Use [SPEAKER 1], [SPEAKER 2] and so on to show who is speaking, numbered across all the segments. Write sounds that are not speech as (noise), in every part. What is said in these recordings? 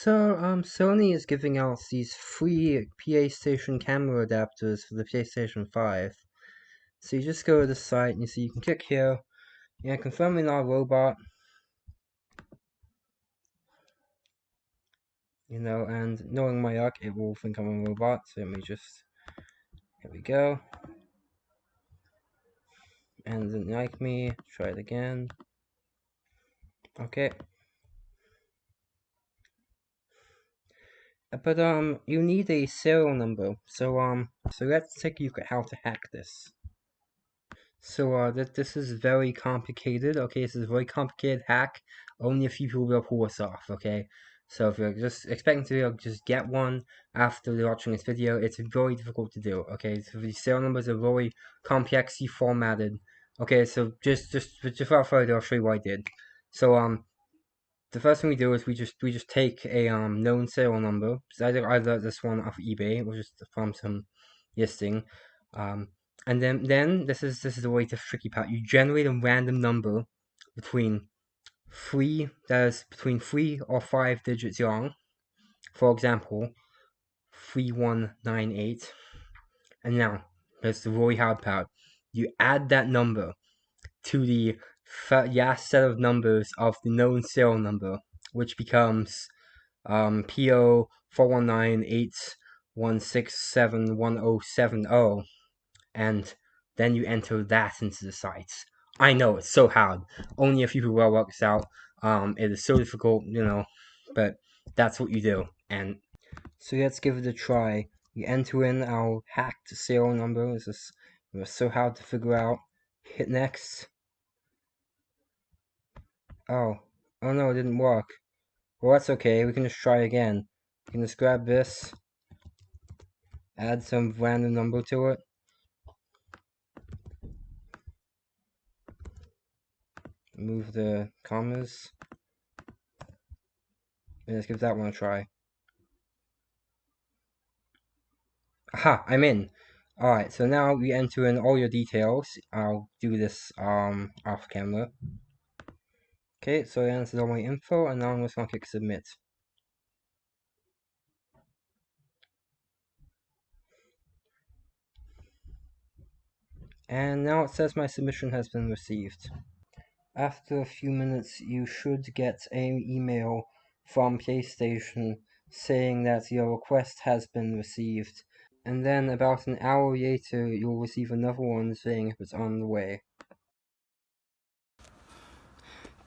[SPEAKER 1] So, um, Sony is giving out these free PlayStation camera adapters for the PlayStation 5. So you just go to the site and you see you can click here, yeah, confirming you're a robot. You know, and knowing my luck, it will think I'm a robot, so let me just, here we go. And didn't like me, try it again. Okay. But um, you need a serial number. So um, so let's take a look at how to hack this. So uh, that this is very complicated. Okay, this is a very complicated hack. Only a few people will pull this off. Okay, so if you're just expecting to just get one after watching this video, it's very difficult to do. Okay, so the serial numbers are very complexly formatted. Okay, so just just just without further, I'll show you what I did. So um, the first thing we do is we just we just take a um known serial number. So either either this one off eBay or just from some listing. Um, and then then this is this is the way to tricky part. You generate a random number between three that is between three or five digits long. For example, three one nine eight. And now there's the really hard part. You add that number to the last set of numbers of the known serial number, which becomes um, PO 41981671070, and then you enter that into the site. I know it's so hard. Only a few people will work this out. Um, it is so difficult, you know, but that's what you do. And so let's give it a try. We enter in our hacked serial number. This is so hard to figure out. Hit next. Oh. Oh no, it didn't work. Well, that's okay. We can just try again. We can just grab this. Add some random number to it. Move the commas. And let's give that one a try. Aha, I'm in. Alright, so now we enter in all your details. I'll do this um off camera. Okay, so I answered all my info, and now I'm just going to click submit. And now it says my submission has been received. After a few minutes, you should get an email from PlayStation saying that your request has been received. And then about an hour later, you'll receive another one saying it's on the way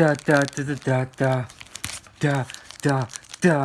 [SPEAKER 1] da da da da da da da da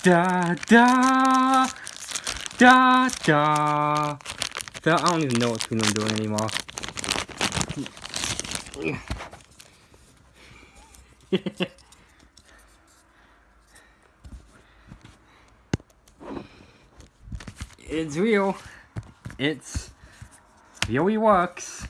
[SPEAKER 1] da da da da da I don't even know what I'm doing anymore. (laughs) it's real. It's really works.